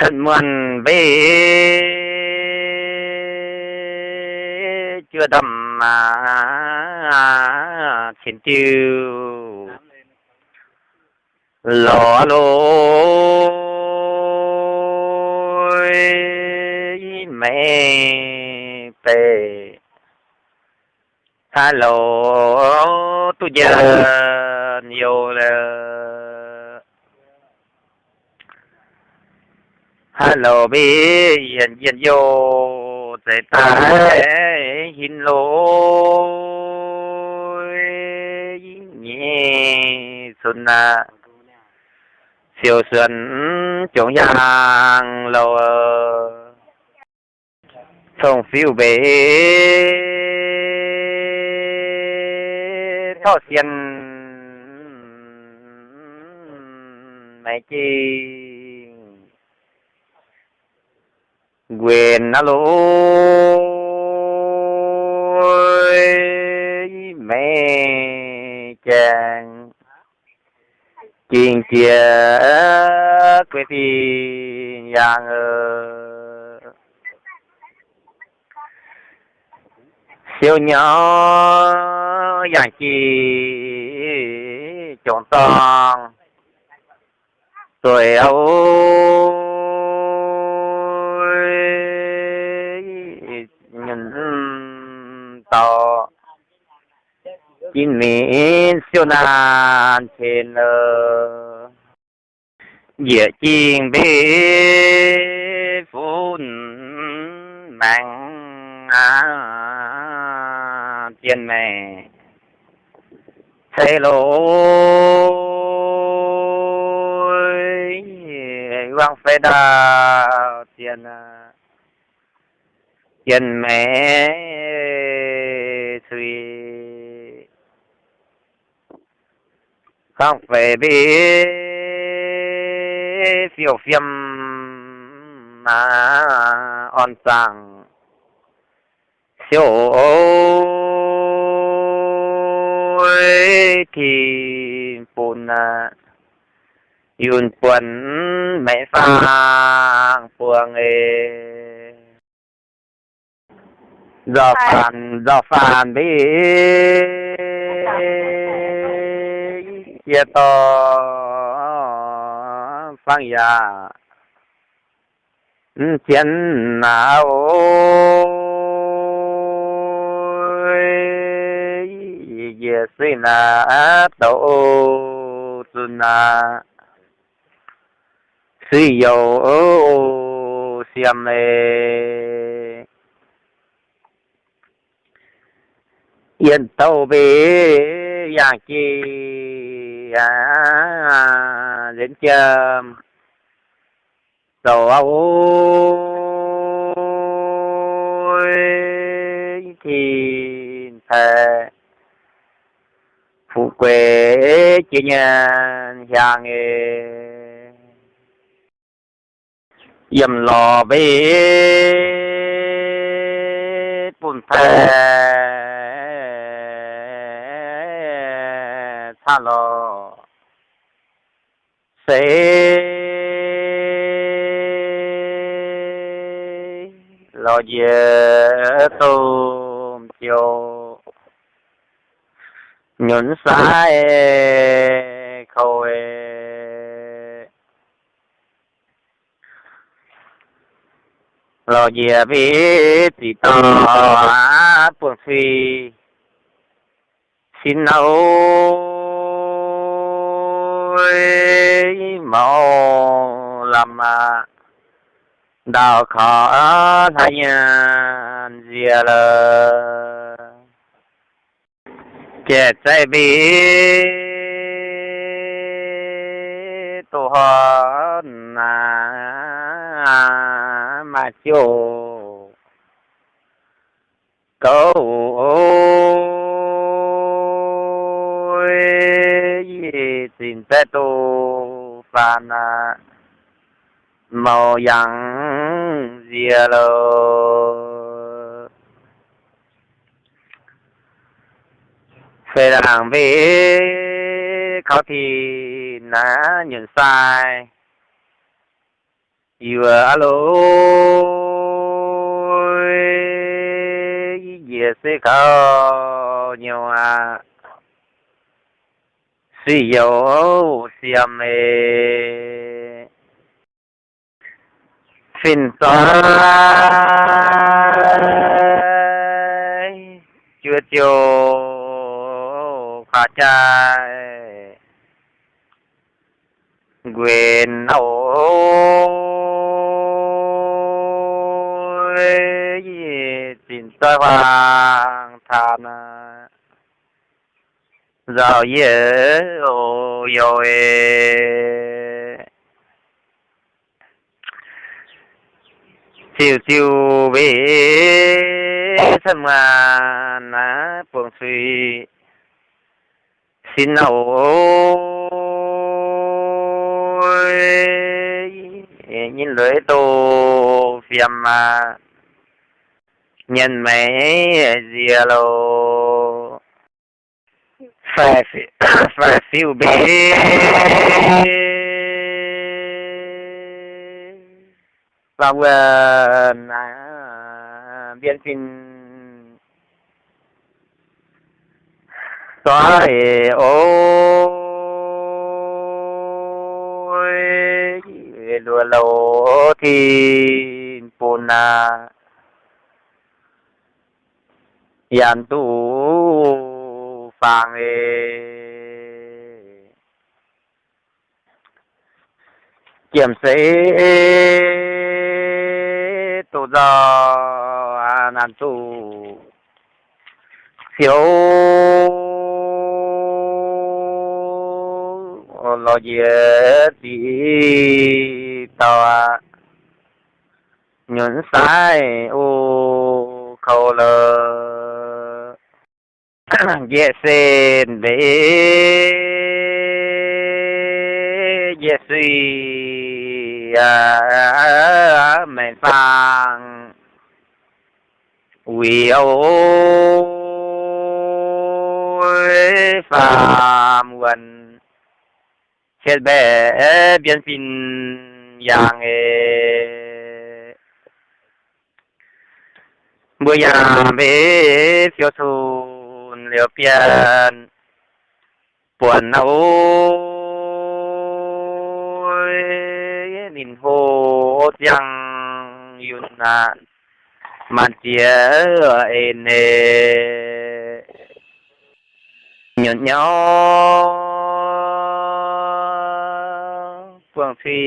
thân muôn về chưa đầm mà chiến tiêu. Lò lôi mẹ bề hello tôi giờ nhiều là hello bi yên yên yo tại ta hin lô nhẹ xuân à siêu xuân chống giang lâu thông phiêu bể. Thọ xiên. Mẹ chi quyền nó lỗi mẹ chàng chuyện chia quê thì yang siêu nhỏ yang chi chọn tòng tuổi ấu chín miền siêu nan trên lơ địa chiên bê phun mạng à tiền mẹ thế lỗi quang phê đào tiền tiền mẹ suy không phải biết phiêu phiêm mà on sang siêu thì bùn yun quần mẹ phang phường ê do phản do phản bị chia to phang ya chiến nào ye si na to tu na si yo siam le yên tàu bê yang chi à đến chờ. Tàu thì thề. Phụ quê chỉ nhân hàng yếm lò bê bùn thề. Tha lò sẽ lo về tôm chiều nhuận sai e khâu e. lo về biết thì to buồn phi, xin nấu Quý mẫu làm à, đào khó thay nhân dìa à, lờ. Kẻ chạy bị tổ hòn à, mà chiều câu na à, màu yang zia lô phê là hàng vế khó thì ná nhận sai. Yêu alo. Về sẽ có nhiều à suy yếu xiêm mê phiền toái chưa chiều khả trai quyền ôi xin toái hoàng than giàu dễ ô yo chiều chiều về thân mà na buông suy xin ôi nhìn lưỡi tô phiền mà nhân mấy dìa lô phải phải phiêu bê và vừa à, biên phim xóa ôi lùa lầu thì bồn à yàn tu phàng ê kiểm sĩ tổ do nàn tù thiếu lo dễ đi tàu nhuận sai ô khâu lời dễ xin để dễ suy à mẹ phang. Vì ôi phàm quần chết bé biến phin yang e bữa nhà bé phiêu thun liều pian buồn ôi nhìn hồ yang yun na man chia en nhọn nhau phương phi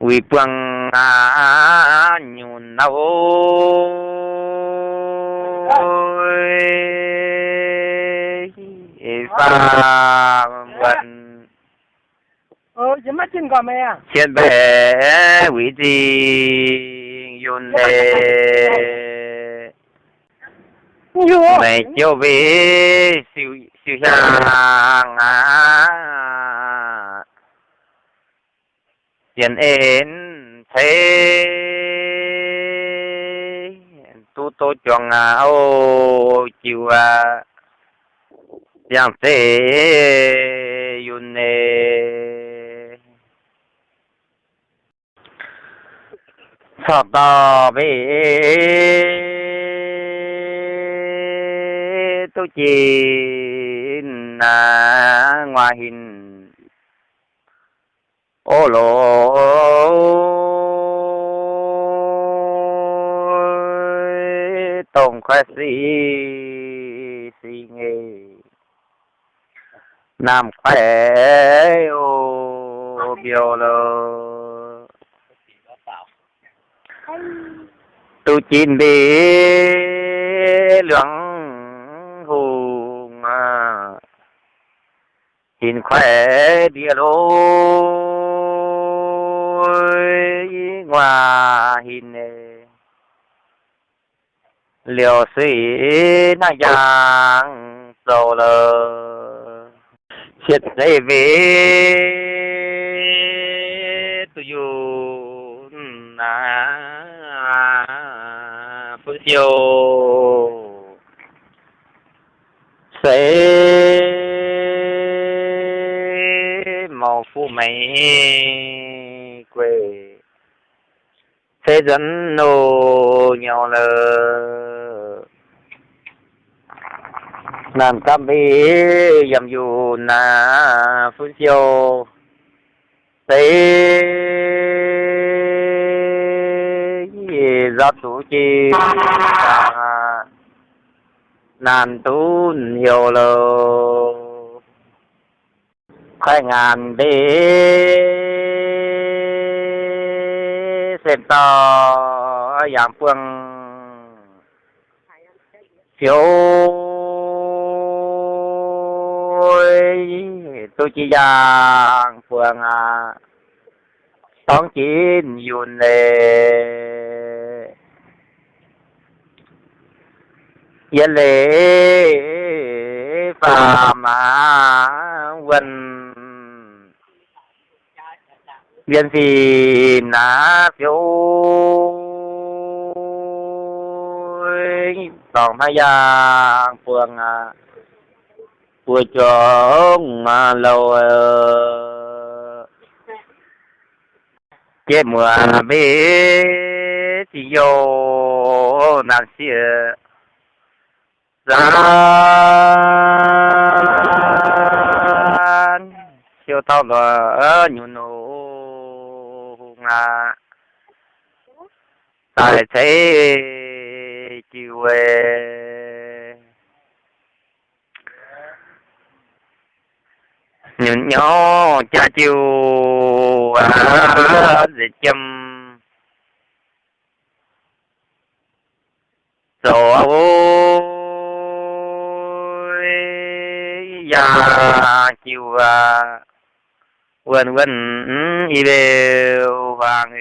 vì phương à nào và vận ờ. chỉ mắt trên gò mẹ trên bể vị trí yun đề nhiều mẹ chiều về siêu siêu hàng à tiền ến thế tôi chọn à ô, chiều à yang thế yun, nè. Sọt đò về tu chi na à, ngoài hình. Ô lô tổng khoa sĩ sĩ nghề nam khỏe ô biểu lô. Tu chín đi lượng hùng à chín khỏe địa lô. Ngoài hình liều sĩ na giang sầu lờ. Chết dây về tu yu na phương siêu sẽ màu phu mấy quê. Thế dẫn nô nhau lờ nam cam bi, yam yu na phu siêu thế gió thủ chi. Nan tu nhiều lâu khai ngàn bi. Xem to dạng phương. Phiếu tôi chỉ ra phường à tóm chín yun dạ lệ yên lệ phàm mà vân viên gì ná phiếu. Tổng hai giang phường à vừa trống mà lâu chế mùa bê chỉ vô nàng xìa ra siêu tao là nhu nô nga tại thế chiều về nhìn nhỏ, cha chiều à để chăm. Rồi già chiều à. quên quên, y đều vàng